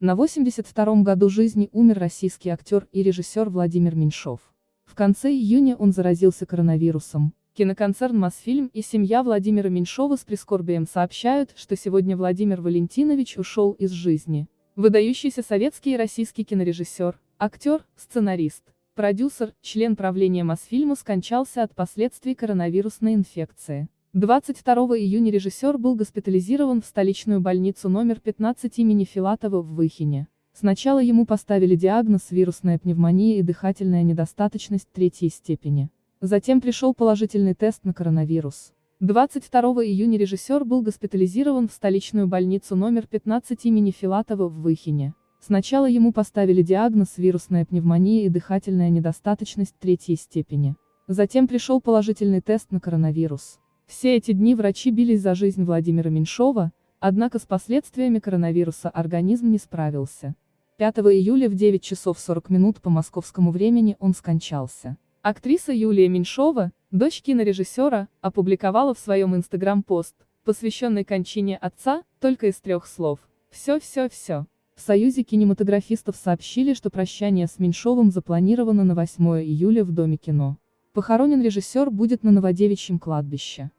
На 82-м году жизни умер российский актер и режиссер Владимир Меньшов. В конце июня он заразился коронавирусом. Киноконцерн «Мосфильм» и семья Владимира Меньшова с прискорбием сообщают, что сегодня Владимир Валентинович ушел из жизни. Выдающийся советский и российский кинорежиссер, актер, сценарист, продюсер, член правления Мосфильма скончался от последствий коронавирусной инфекции. 22 июня режиссер был госпитализирован в столичную больницу номер 15 имени Филатова в Выхине. Сначала ему поставили диагноз вирусная пневмония и дыхательная недостаточность третьей степени. Затем пришел положительный тест на коронавирус. 22 июня режиссер был госпитализирован в столичную больницу номер 15 имени Филатова в Выхине. Сначала ему поставили диагноз вирусная пневмония и дыхательная недостаточность третьей степени. Затем пришел положительный тест на коронавирус. Все эти дни врачи бились за жизнь Владимира Меньшова, однако с последствиями коронавируса организм не справился. 5 июля в 9 часов 40 минут по московскому времени он скончался. Актриса Юлия Меньшова, дочь кинорежиссера, опубликовала в своем инстаграм-пост, посвященный кончине отца, только из трех слов. Все-все-все. В Союзе кинематографистов сообщили, что прощание с Меньшовым запланировано на 8 июля в Доме кино. Похоронен режиссер будет на Новодевичьем кладбище.